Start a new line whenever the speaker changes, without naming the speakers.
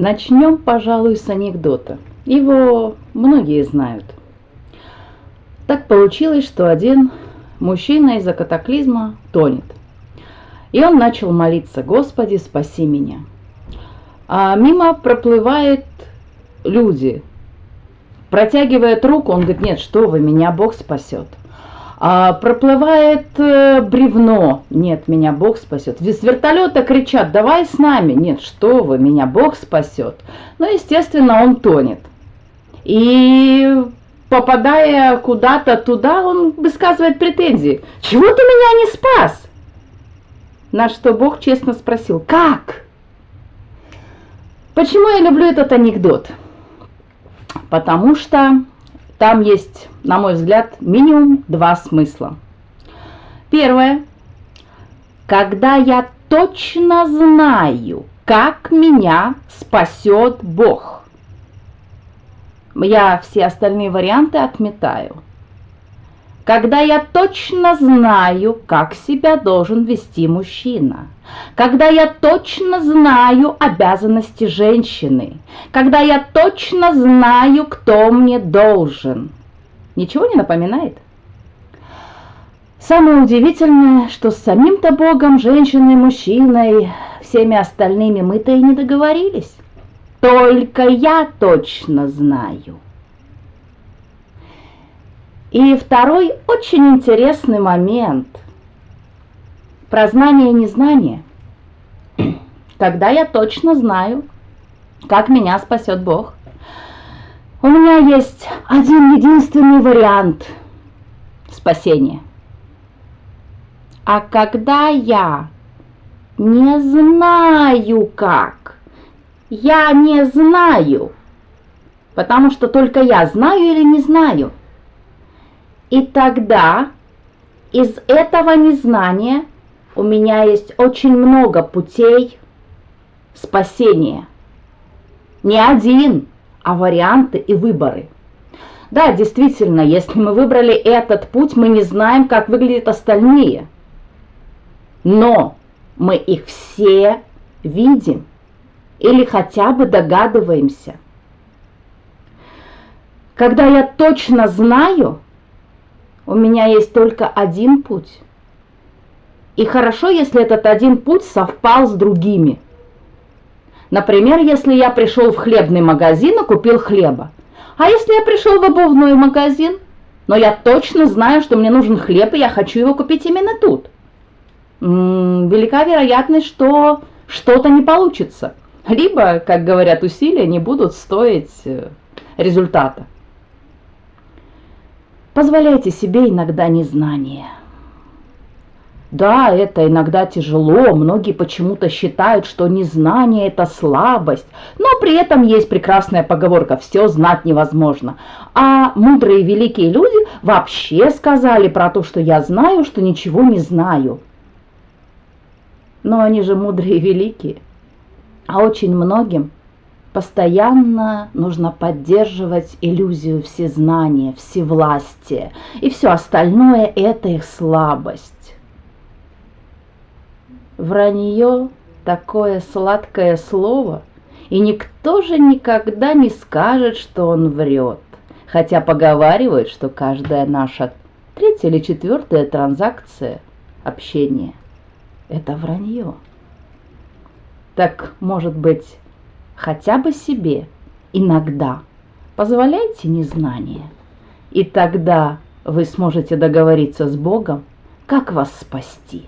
Начнем, пожалуй, с анекдота. Его многие знают. Так получилось, что один мужчина из-за катаклизма тонет. И он начал молиться, Господи, спаси меня. А мимо проплывают люди, протягивает руку, он говорит, нет, что вы, меня Бог спасет. А проплывает э, бревно, нет, меня Бог спасет. С вертолета кричат, давай с нами, нет, что вы, меня Бог спасет. Ну, естественно, он тонет. И попадая куда-то туда, он высказывает претензии. Чего ты меня не спас? На что Бог честно спросил, как? Почему я люблю этот анекдот? Потому что там есть, на мой взгляд, минимум два смысла. Первое. Когда я точно знаю, как меня спасет Бог. Я все остальные варианты отметаю – когда я точно знаю, как себя должен вести мужчина, когда я точно знаю обязанности женщины, когда я точно знаю, кто мне должен. Ничего не напоминает? Самое удивительное, что с самим-то Богом, женщиной, мужчиной, всеми остальными мы-то и не договорились. Только я точно знаю – и второй очень интересный момент про знание и незнание. Когда я точно знаю, как меня спасет Бог, у меня есть один единственный вариант спасения. А когда я не знаю как, я не знаю, потому что только я знаю или не знаю – и тогда из этого незнания у меня есть очень много путей спасения. Не один, а варианты и выборы. Да, действительно, если мы выбрали этот путь, мы не знаем, как выглядят остальные. Но мы их все видим или хотя бы догадываемся. Когда я точно знаю, у меня есть только один путь. И хорошо, если этот один путь совпал с другими. Например, если я пришел в хлебный магазин и купил хлеба. А если я пришел в обувной магазин, но я точно знаю, что мне нужен хлеб, и я хочу его купить именно тут. М -м, велика вероятность, что что-то не получится. Либо, как говорят, усилия не будут стоить э, результата. Позволяйте себе иногда незнание. Да, это иногда тяжело, многие почему-то считают, что незнание – это слабость, но при этом есть прекрасная поговорка «все знать невозможно». А мудрые великие люди вообще сказали про то, что я знаю, что ничего не знаю. Но они же мудрые и великие, а очень многим – Постоянно нужно поддерживать иллюзию всезнания, всевластия, и все остальное – это их слабость. Вранье – такое сладкое слово, и никто же никогда не скажет, что он врет, хотя поговаривают, что каждая наша третья или четвертая транзакция общения – это вранье. Так, может быть, хотя бы себе иногда. Позволяйте незнание, и тогда вы сможете договориться с Богом, как вас спасти.